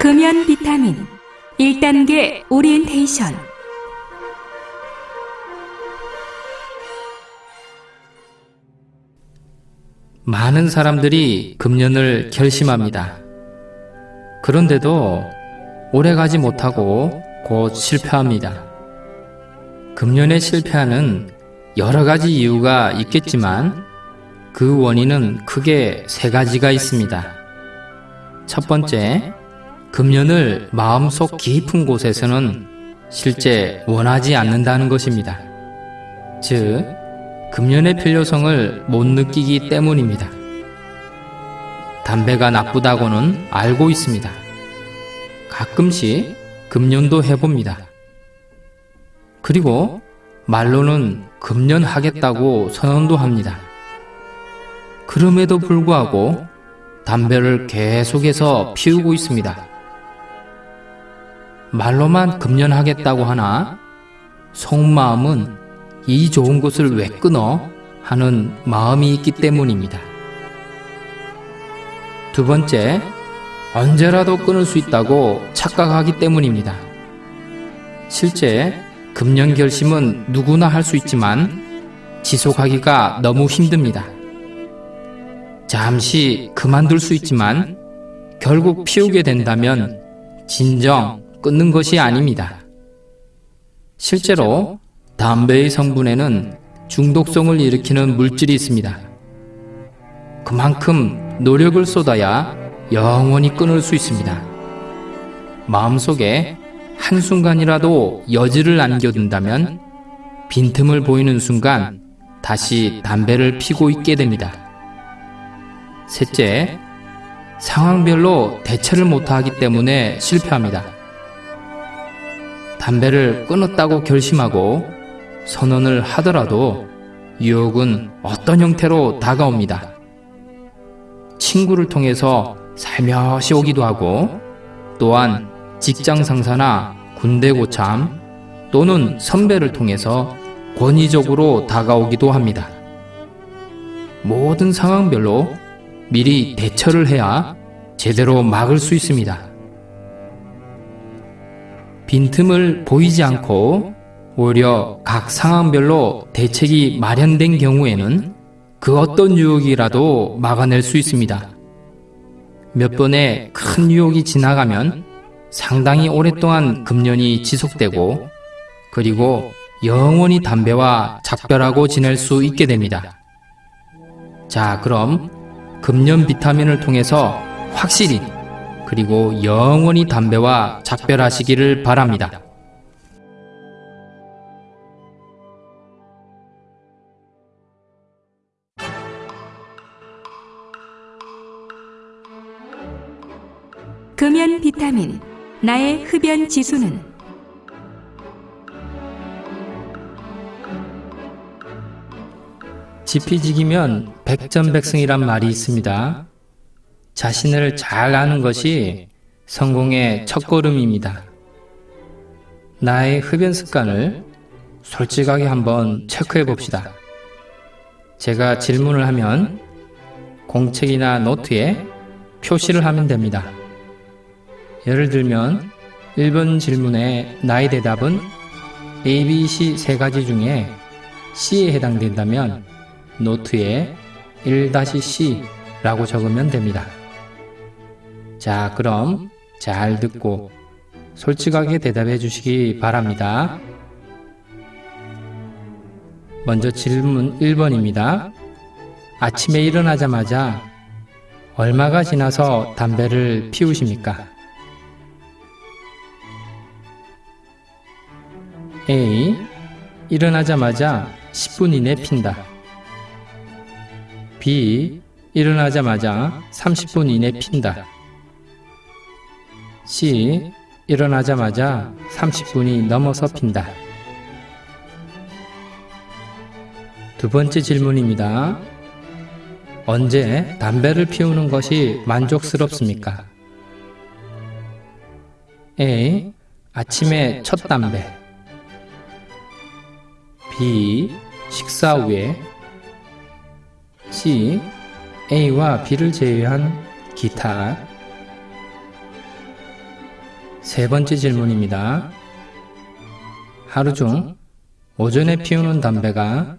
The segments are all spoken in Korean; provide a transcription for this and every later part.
금연 비타민 1단계 오리엔테이션 많은 사람들이 금연을 결심합니다. 그런데도 오래 가지 못하고 곧 실패합니다. 금연에 실패하는 여러 가지 이유가 있겠지만 그 원인은 크게 세 가지가 있습니다. 첫 번째, 금연을 마음속 깊은 곳에서는 실제 원하지 않는다는 것입니다. 즉, 금연의 필요성을 못 느끼기 때문입니다. 담배가 나쁘다고는 알고 있습니다. 가끔씩 금연도 해봅니다. 그리고 말로는 금연하겠다고 선언도 합니다. 그럼에도 불구하고 담배를 계속해서 피우고 있습니다. 말로만 금연하겠다고 하나 속마음은 이 좋은 것을 왜 끊어 하는 마음이 있기 때문입니다. 두 번째, 언제라도 끊을 수 있다고 착각하기 때문입니다. 실제 금연 결심은 누구나 할 수 있지만 지속하기가 너무 힘듭니다. 잠시 그만둘 수 있지만 결국 피우게 된다면 진정 끊는 것이 아닙니다. 실제로 담배의 성분에는 중독성을 일으키는 물질이 있습니다. 그만큼 노력을 쏟아야 영원히 끊을 수 있습니다. 마음속에 한순간이라도 여지를 남겨둔다면 빈틈을 보이는 순간 다시 담배를 피고 있게 됩니다. 셋째, 상황별로 대처를 못하기 때문에 실패합니다. 담배를 끊었다고 결심하고 선언을 하더라도 유혹은 어떤 형태로 다가옵니다. 친구를 통해서 살며시 오기도 하고 또한 직장 상사나 군대 고참 또는 선배를 통해서 권위적으로 다가오기도 합니다. 모든 상황별로 미리 대처를 해야 제대로 막을 수 있습니다. 빈틈을 보이지 않고 오히려 각 상황별로 대책이 마련된 경우에는 그 어떤 유혹이라도 막아낼 수 있습니다. 몇 번의 큰 유혹이 지나가면 상당히 오랫동안 금연이 지속되고 그리고 영원히 담배와 작별하고 지낼 수 있게 됩니다. 자, 그럼 금연 비타민을 통해서 확실히 그리고 영원히 담배와 작별하시기를 바랍니다. 금연 비타민 나의 흡연 지수는 지피지기면 백전백승이란 말이 있습니다. 자신을 잘 아는 것이 성공의 첫걸음입니다. 나의 흡연 습관을 솔직하게 한번 체크해 봅시다. 제가 질문을 하면 공책이나 노트에 표시를 하면 됩니다. 예를 들면 1번 질문의 나의 대답은 A, B, C 세 가지 중에 C에 해당된다면 노트에 1-C라고 적으면 됩니다. 자, 그럼 잘 듣고 솔직하게 대답해 주시기 바랍니다. 먼저 질문 1번입니다. 아침에 일어나자마자 얼마가 지나서 담배를 피우십니까? A. 일어나자마자 10분 이내 핀다. B. 일어나자마자 30분 이내 핀다. C. 일어나자마자 30분이 넘어서 핀다. 두 번째 질문입니다. 언제 담배를 피우는 것이 만족스럽습니까? A. 아침에 첫 담배 B. 식사 후에 C. A와 B를 제외한 기타 세 번째 질문입니다. 하루 중 오전에 피우는 담배가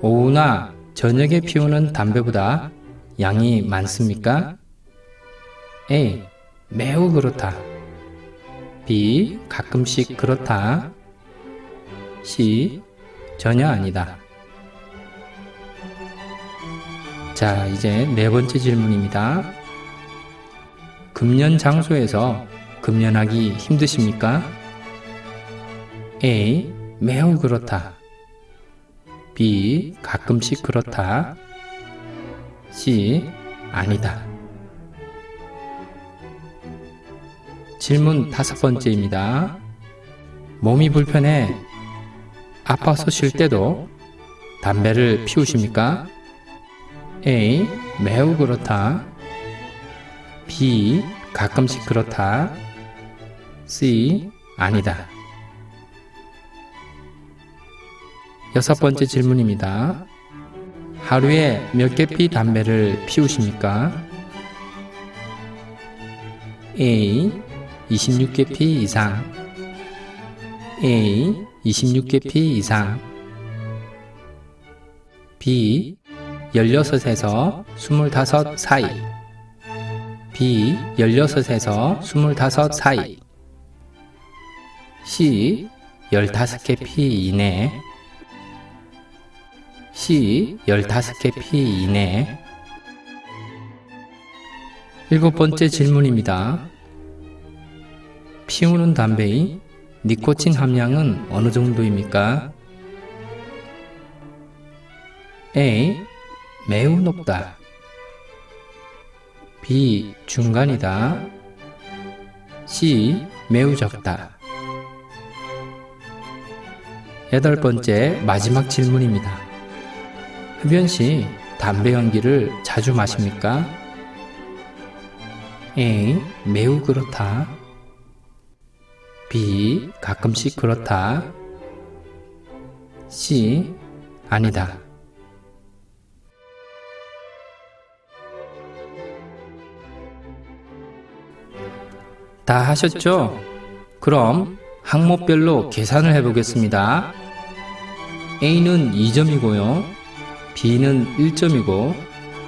오후나 저녁에 피우는 담배보다 양이 많습니까? A. 매우 그렇다. B. 가끔씩 그렇다. C. 전혀 아니다. 자, 이제 네 번째 질문입니다. 금연 장소에서 금연하기 힘드십니까? A. 매우 그렇다. B. 가끔씩 그렇다. C. 아니다. 질문 다섯 번째입니다. 몸이 불편해 아파서 쉴 때도 담배를 피우십니까? A. 매우 그렇다. B. 가끔씩 그렇다. C. 아니다. 여섯 번째 질문입니다. 하루에 몇 개피 담배를 피우십니까? A. 26개 피 이상 A. 26개 피 이상 B. 16에서 25 사이 B. 16에서 25 사이 C. 15개 피 이내 C. 15개 피 이내 일곱 번째 질문입니다. 피우는 담배의 니코틴 함량은 어느 정도입니까? A. 매우 높다. B. 중간이다. C. 매우 적다. 여덟 번째 마지막 질문입니다. 흡연 시 담배 연기를 자주 마십니까? A. 매우 그렇다. B. 가끔씩 그렇다. C. 아니다. 다 하셨죠? 그럼 항목별로 계산을 해보겠습니다. A는 2점이고요. B는 1점이고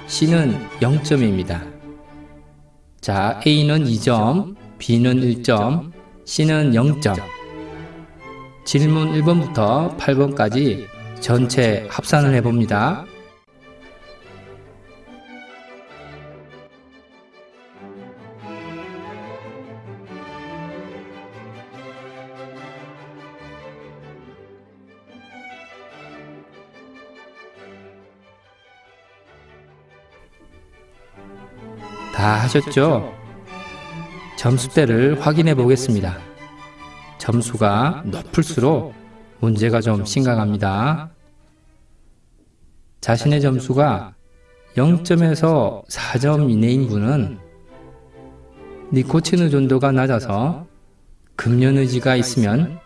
C는 0점입니다. 자, A는 2점, B는 1점, C는 0점. 질문 1번부터 8번까지 전체 합산을 해봅니다. 다 하셨죠? 점수대를 확인해 보겠습니다. 점수가 높을수록 문제가 좀 심각합니다. 자신의 점수가 0점에서 4점 이내인 분은 니코틴 의 존도가 낮아서 금연 의지가 있으면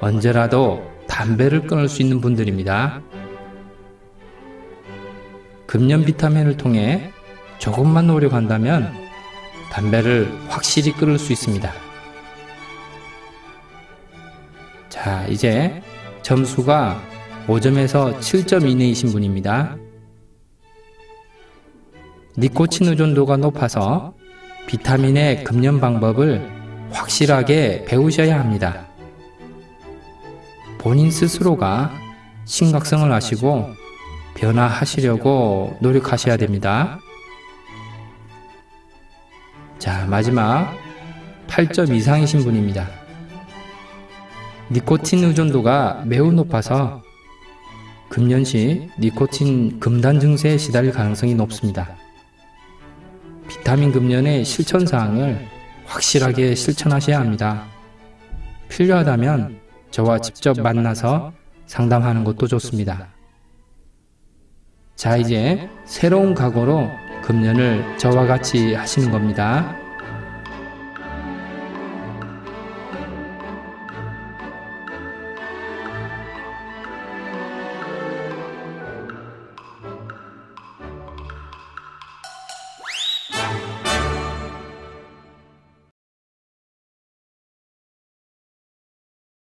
언제라도 담배를 끊을 수 있는 분들입니다. 금연 비타민을 통해 조금만 노력한다면 담배를 확실히 끊을 수 있습니다. 자, 이제 점수가 5점에서 7점 이내이신 분입니다. 니코틴 의존도가 높아서 비타민의 금연 방법을 확실하게 배우셔야 합니다. 본인 스스로가 심각성을 아시고 변화하시려고 노력하셔야 됩니다. 자, 마지막 8점 이상이신 분입니다. 니코틴 의존도가 매우 높아서 금연 시 니코틴 금단 증세에 시달릴 가능성이 높습니다. 비타민 금연의 실천 사항을 확실하게 실천하셔야 합니다. 필요하다면 저와 직접 만나서 상담하는 것도 좋습니다. 자, 이제 새로운 각오로 금연을 저와 같이 하시는 겁니다.